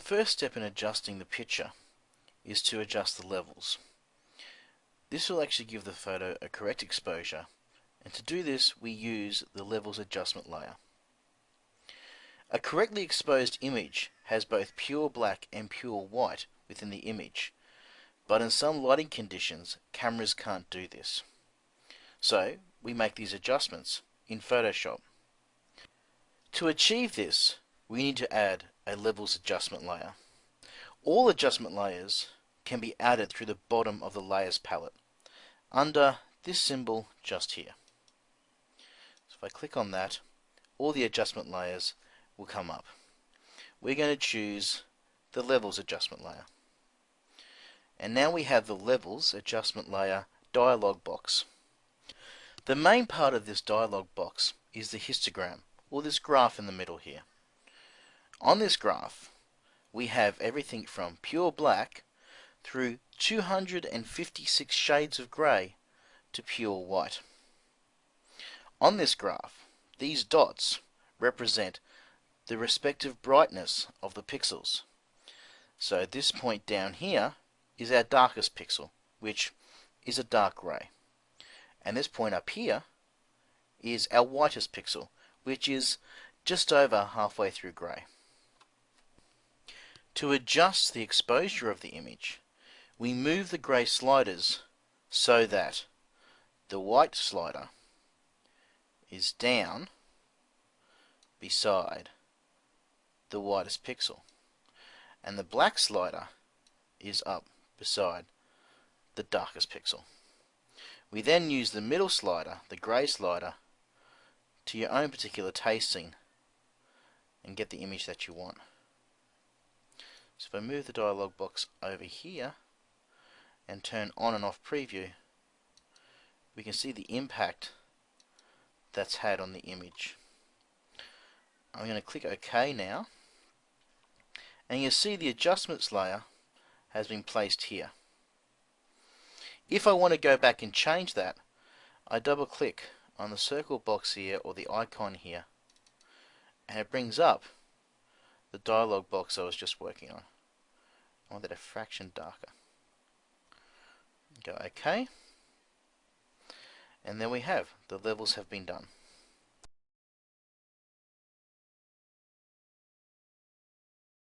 The first step in adjusting the picture is to adjust the levels. This will actually give the photo a correct exposure and to do this we use the levels adjustment layer. A correctly exposed image has both pure black and pure white within the image but in some lighting conditions cameras can't do this. So we make these adjustments in Photoshop. To achieve this we need to add a levels adjustment layer. All adjustment layers can be added through the bottom of the layers palette under this symbol just here. So if I click on that all the adjustment layers will come up. We're going to choose the levels adjustment layer. And now we have the levels adjustment layer dialog box. The main part of this dialog box is the histogram or this graph in the middle here. On this graph, we have everything from pure black through 256 shades of grey to pure white. On this graph, these dots represent the respective brightness of the pixels. So this point down here is our darkest pixel, which is a dark grey. And this point up here is our whitest pixel, which is just over halfway through grey. To adjust the exposure of the image, we move the grey sliders so that the white slider is down beside the whitest pixel and the black slider is up beside the darkest pixel. We then use the middle slider, the grey slider, to your own particular tasting and get the image that you want. So if I move the dialog box over here and turn on and off preview, we can see the impact that's had on the image. I'm going to click OK now and you'll see the adjustments layer has been placed here. If I want to go back and change that, I double click on the circle box here or the icon here and it brings up the dialog box I was just working on. I want that a fraction darker. Go OK. And there we have, the levels have been done.